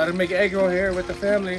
Started making egg roll here with the family.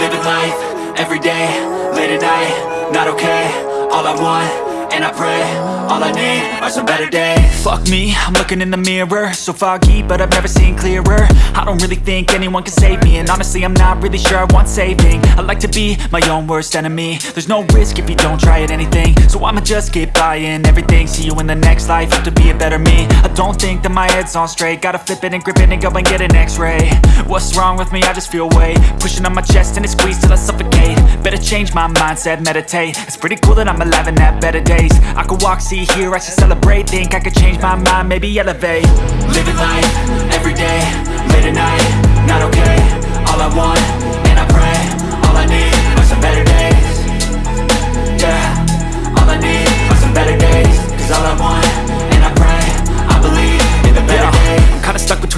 Living life, every day, late at night, not okay All I want, and I pray, all I need are some better days. Fuck me, I'm looking in the mirror. So foggy, but I've never seen clearer. I don't really think anyone can save me. And honestly, I'm not really sure I want saving. I like to be my own worst enemy. There's no risk if you don't try at anything. So I'ma just keep buying everything. See you in the next life, have to be a better me. I don't think that my head's on straight. Gotta flip it and grip it and go and get an x-ray. What's wrong with me? I just feel weight. Pushing on my chest and it squeezes till I suffocate. Better change my mindset, meditate. It's pretty cool that I'm alive and have better days. I could walk, see, hear, I should celebrate. Think I could change my mind, maybe elevate. Living life, every day, late at night Not okay, all I want,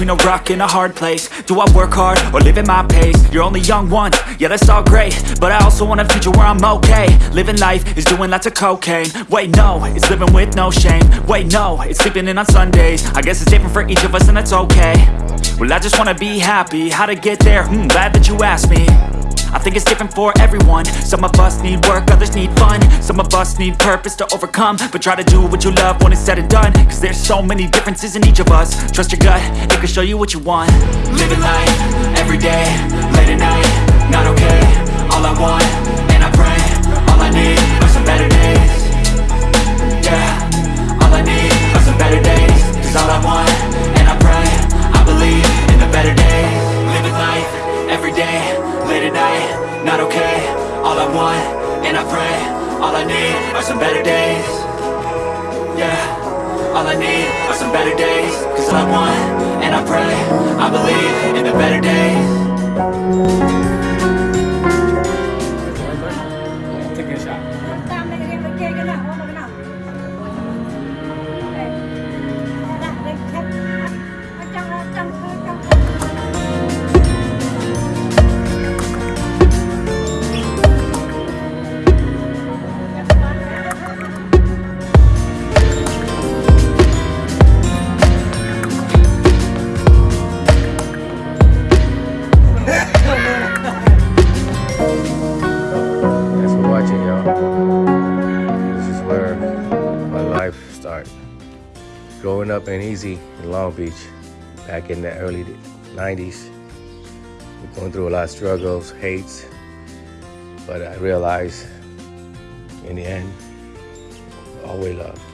between a rock and a hard place. Do I work hard, or live at my pace? You're only young once, yeah that's all great. But I also want a future where I'm okay. Living life is doing lots of cocaine. Wait no, it's living with no shame. Wait no, it's sleeping in on Sundays. I guess it's different for each of us and that's okay. Well I just wanna be happy, how to get there? Hmm, glad that you asked me I think it's different for everyone. Some of us need work, others need fun. Some of us need purpose to overcome. But try to do what you love when it's said and done. Cause there's so many differences in each of us. Trust your gut, it can show you what you want. Living life, every day, late at night and I pray. All I need are some better days. Yeah, all I need are some better days. Cause I want, and I pray. I believe Growing up in Easy in Long Beach, back in the early 90s, we're going through a lot of struggles, hates, but I realized in the end, always love.